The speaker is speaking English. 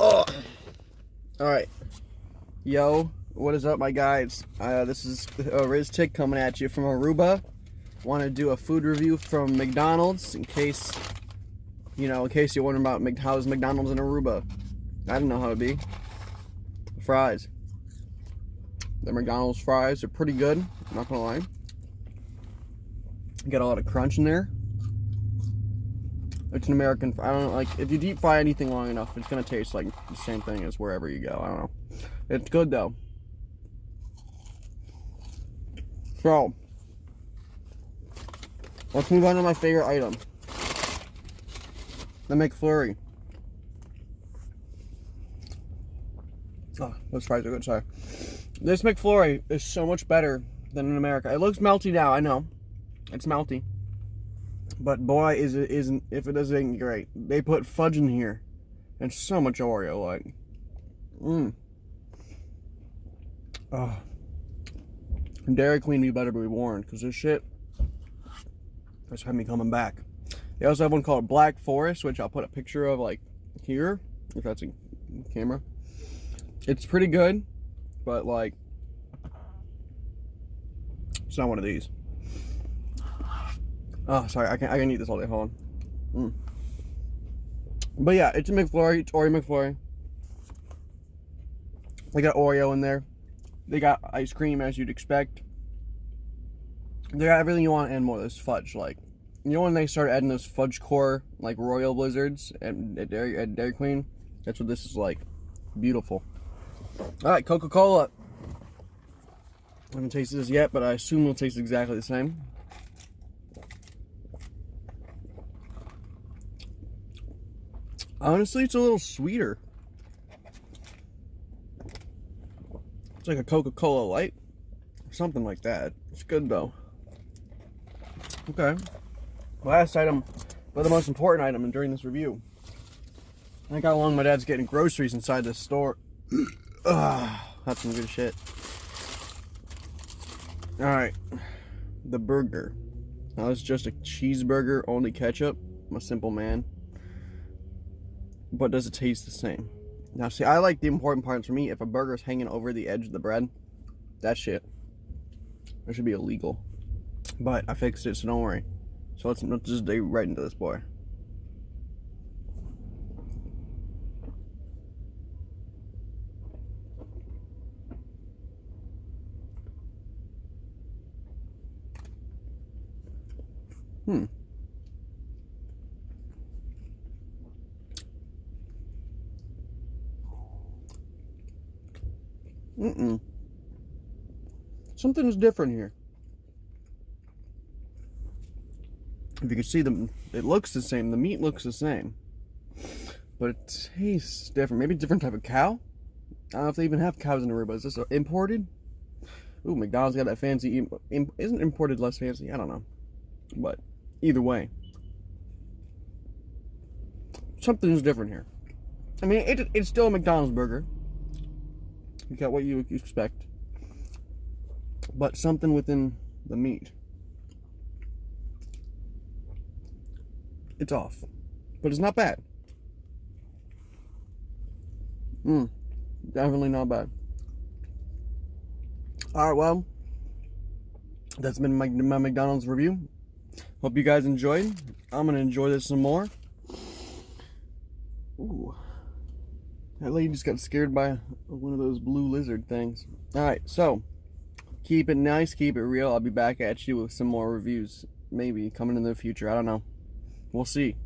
Oh. All right. Yo, what is up, my guys? Uh, this is uh, Riz Tick coming at you from Aruba. Want to do a food review from McDonald's in case, you know, in case you're wondering about how's McDonald's in Aruba. I don't know how it'd be. Fries. The McDonald's fries are pretty good. I'm not gonna lie. Got a lot of crunch in there. It's an American. I don't know, like if you deep fry anything long enough, it's gonna taste like the same thing as wherever you go. I don't know. It's good though. So let's move on to my favorite item. The McFlurry. Oh, those fries are good, sorry. This McFlurry is so much better than in America. It looks melty now, I know. It's melty. But boy, is it isn't if it isn't great. They put fudge in here. And so much Oreo, like. Mmm. Oh. Dairy Queen, you better be warned, because this shit that's had me coming back. They also have one called Black Forest, which I'll put a picture of, like, here, if that's a camera. It's pretty good, but, like, it's not one of these. Oh, sorry, I can I can eat this all day. Hold on. Mm. But yeah, it's a McFlurry. It's Oreo McFlurry. They got Oreo in there. They got ice cream as you'd expect. They got everything you want and more. This fudge, like you know when they start adding those fudge core like royal blizzards at, at, Dairy, at Dairy Queen. That's what this is like. Beautiful. All right, Coca Cola. I haven't tasted this yet, but I assume it'll taste exactly the same. Honestly, it's a little sweeter. It's like a Coca-Cola Light. Something like that. It's good though. Okay. Last item, but the most important item during this review. I think how long my dad's getting groceries inside this store. Ugh, ah, that's some good shit. Alright. The burger. Now it's just a cheeseburger, only ketchup. I'm a simple man but does it taste the same? Now, see, I like the important parts for me. If a burger is hanging over the edge of the bread, that shit, that should be illegal. But I fixed it, so don't worry. So let's, let's just dig right into this boy. Hmm. Mm-mm. Something's different here. If you can see them, it looks the same. The meat looks the same. But it tastes different. Maybe different type of cow? I don't know if they even have cows in Aruba. Is this imported? Ooh, McDonald's got that fancy. Isn't imported less fancy? I don't know. But either way, something's different here. I mean, it, it's still a McDonald's burger. You got what you expect. But something within the meat. It's off. But it's not bad. Mmm. Definitely not bad. Alright, well. That's been my, my McDonald's review. Hope you guys enjoyed. I'm to enjoy this some more. Ooh. That lady just got scared by one of those blue lizard things. Alright, so keep it nice, keep it real. I'll be back at you with some more reviews. Maybe coming in the future. I don't know. We'll see.